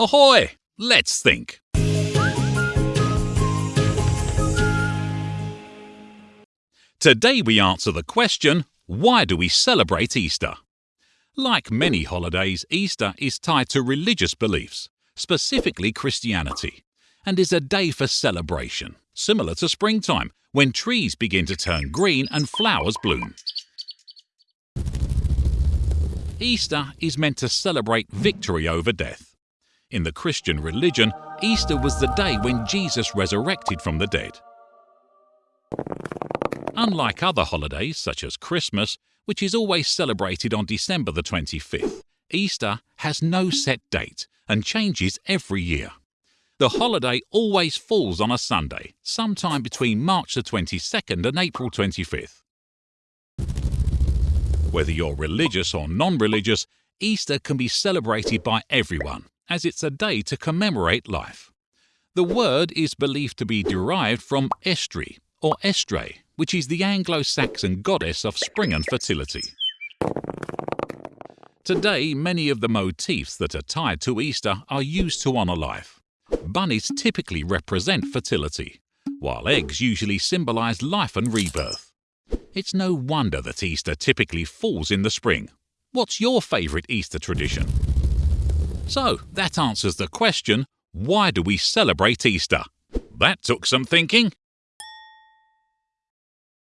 Ahoy! Let's think. Today we answer the question why do we celebrate Easter? Like many holidays, Easter is tied to religious beliefs, specifically Christianity, and is a day for celebration, similar to springtime when trees begin to turn green and flowers bloom. Easter is meant to celebrate victory over death. In the Christian religion, Easter was the day when Jesus resurrected from the dead. Unlike other holidays such as Christmas, which is always celebrated on December the 25th, Easter has no set date and changes every year. The holiday always falls on a Sunday, sometime between March the 22nd and April 25th. Whether you're religious or non religious, Easter can be celebrated by everyone, as it's a day to commemorate life. The word is believed to be derived from Eostre, or Eastre, which is the Anglo Saxon goddess of spring and fertility. Today, many of the motifs that are tied to Easter are used to honour life. Bunnies typically represent fertility, while eggs usually symbolise life and rebirth. It's no wonder that Easter typically falls in the spring. What's your favourite Easter tradition? So, that answers the question why do we celebrate Easter? That took some thinking.